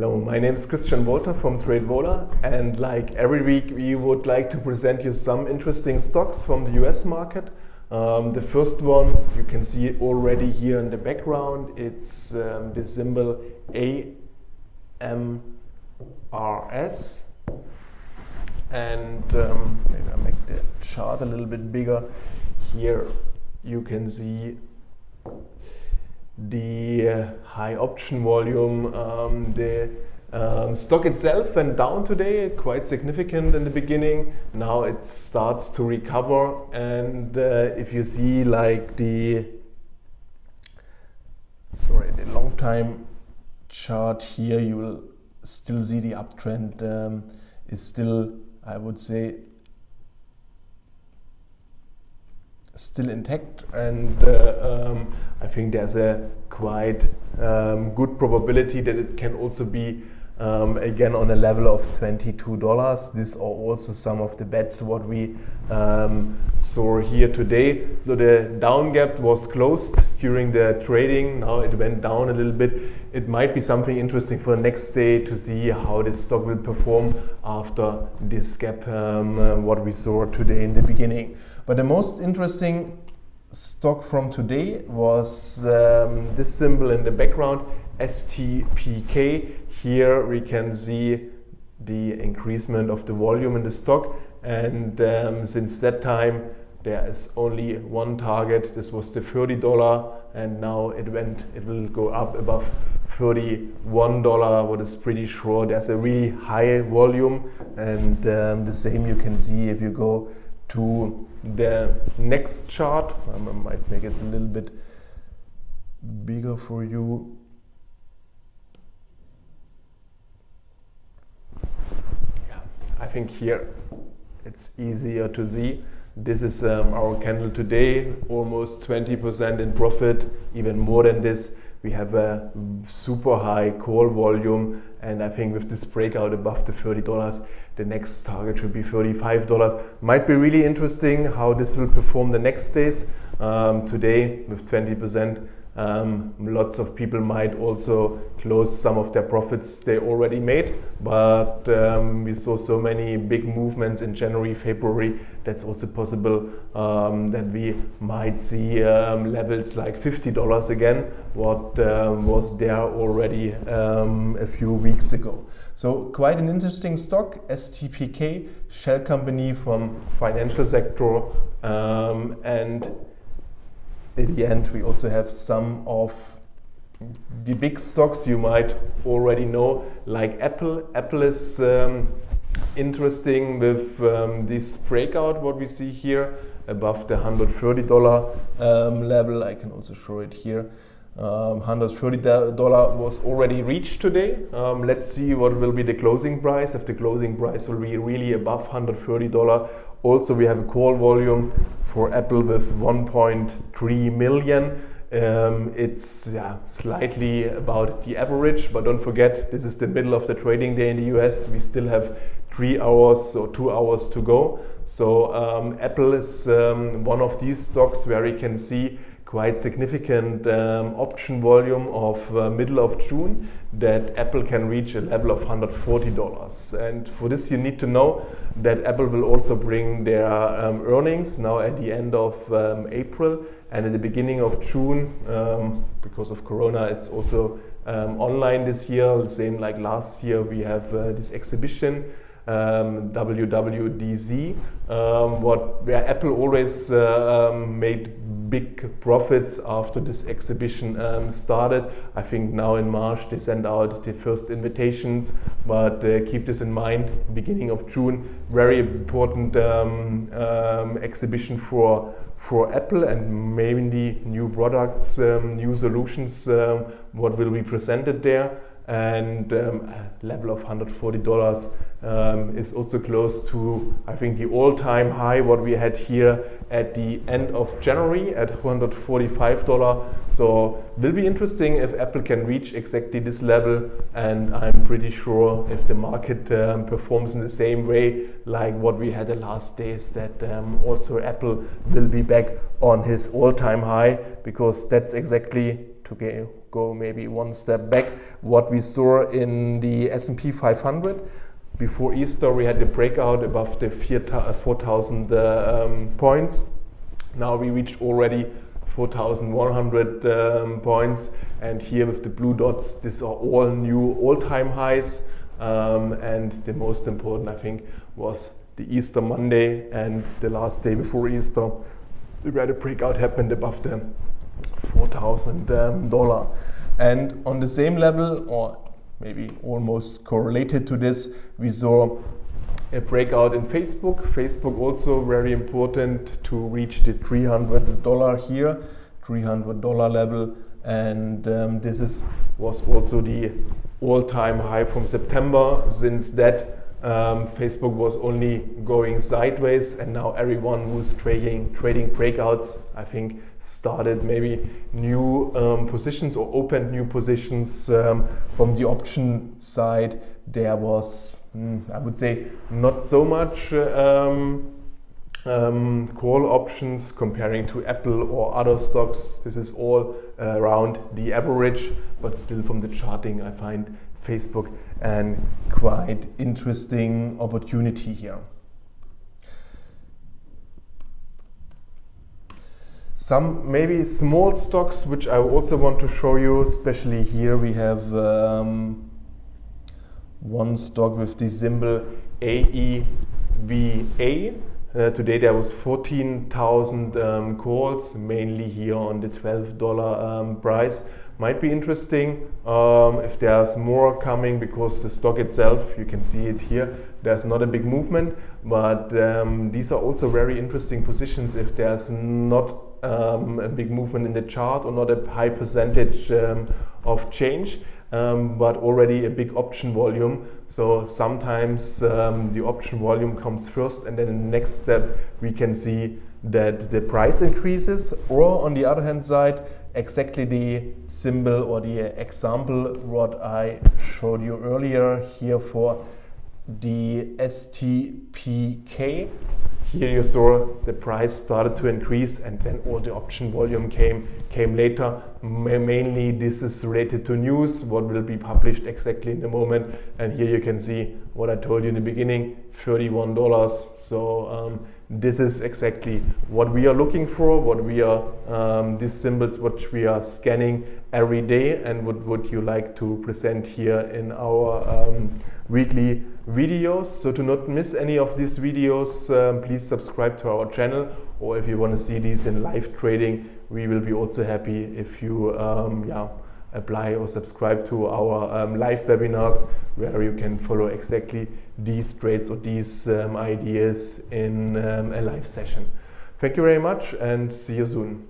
Hello, my name is Christian Wolter from TradeVola and like every week we would like to present you some interesting stocks from the US market. Um, the first one you can see already here in the background, it's um, the symbol AMRS and um, maybe I'll make the chart a little bit bigger. Here you can see the uh, high option volume, um, the um, stock itself went down today, quite significant in the beginning. Now it starts to recover and uh, if you see like the, sorry, the long time chart here, you will still see the uptrend um, is still, I would say, still intact and uh, um, I think there's a quite um, good probability that it can also be um, again on a level of $22. These are also some of the bets what we um, saw here today. So the down gap was closed during the trading. Now it went down a little bit. It might be something interesting for the next day to see how this stock will perform after this gap um, uh, what we saw today in the beginning. But the most interesting stock from today was um, this symbol in the background, STPK. Here we can see the increasement of the volume in the stock. And um, since that time there is only one target. This was the $30 and now it went it will go up above $31 what is pretty sure. There's a really high volume and um, the same you can see if you go to the next chart. I might make it a little bit bigger for you. Yeah, I think here it's easier to see. This is um, our candle today, almost 20% in profit, even more than this. We have a super high call volume and I think with this breakout above the $30, the next target should be $35. Might be really interesting how this will perform the next days. Um, today with 20%, um, lots of people might also close some of their profits they already made, but um, we saw so many big movements in January, February. That's also possible um, that we might see um, levels like $50 again, what um, was there already um, a few weeks ago. So quite an interesting stock, STPK, shell company from financial sector and at the end we also have some of the big stocks you might already know like Apple. Apple is um, interesting with um, this breakout what we see here above the $130 um, level. I can also show it here. Um, $130 was already reached today. Um, let's see what will be the closing price. If the closing price will be really above $130 also, we have a call volume for Apple with 1.3 million. Um, it's yeah, slightly about the average, but don't forget, this is the middle of the trading day in the US. We still have three hours or two hours to go. So um, Apple is um, one of these stocks where you can see quite significant um, option volume of uh, middle of June that Apple can reach a level of $140. And for this you need to know that Apple will also bring their um, earnings now at the end of um, April and at the beginning of June um, because of Corona it's also um, online this year, same like last year we have uh, this exhibition um, WWDC, um, what where Apple always uh, um, made big profits after this exhibition um, started. I think now in March they send out the first invitations, but uh, keep this in mind, beginning of June, very important um, um, exhibition for for Apple and mainly new products, new solutions, what will be presented there and um, level of $140 um, is also close to I think the all-time high what we had here at the end of January at $145 so it will be interesting if Apple can reach exactly this level and I'm pretty sure if the market um, performs in the same way like what we had the last days that um, also Apple will be back on his all-time high because that's exactly to go maybe one step back, what we saw in the S&P 500 before Easter, we had the breakout above the 4,000 uh, um, points. Now we reached already 4,100 um, points, and here with the blue dots, these are all new all-time highs. Um, and the most important, I think, was the Easter Monday and the last day before Easter, where the breakout happened above the $4,000. Um, and on the same level, or maybe almost correlated to this, we saw a breakout in Facebook. Facebook also very important to reach the $300 here, $300 level. And um, this is, was also the all-time high from September. Since that, um, Facebook was only going sideways and now everyone who's trading trading breakouts I think started maybe new um, positions or opened new positions um, from the option side. There was mm, I would say not so much um, um, call options comparing to Apple or other stocks. This is all uh, around the average but still from the charting I find Facebook and quite interesting opportunity here. Some maybe small stocks which I also want to show you, especially here we have um, one stock with the symbol AEVA. Uh, today there was 14,000 um, calls, mainly here on the $12 um, price might be interesting um, if there's more coming because the stock itself, you can see it here, there's not a big movement, but um, these are also very interesting positions if there's not um, a big movement in the chart or not a high percentage um, of change. Um, but already a big option volume. So sometimes um, the option volume comes first and then in the next step we can see that the price increases or on the other hand side exactly the symbol or the example what I showed you earlier here for the STPK. Here you saw the price started to increase and then all the option volume came came later. Mainly this is related to news, what will be published exactly in the moment. And here you can see what I told you in the beginning, $31. So um, this is exactly what we are looking for, what we are, um, these symbols which we are scanning every day and what would you like to present here in our um, weekly videos. So to not miss any of these videos, um, please subscribe to our channel or if you want to see these in live trading, we will be also happy if you um, yeah, apply or subscribe to our um, live webinars where you can follow exactly these trades or these um, ideas in um, a live session. Thank you very much and see you soon.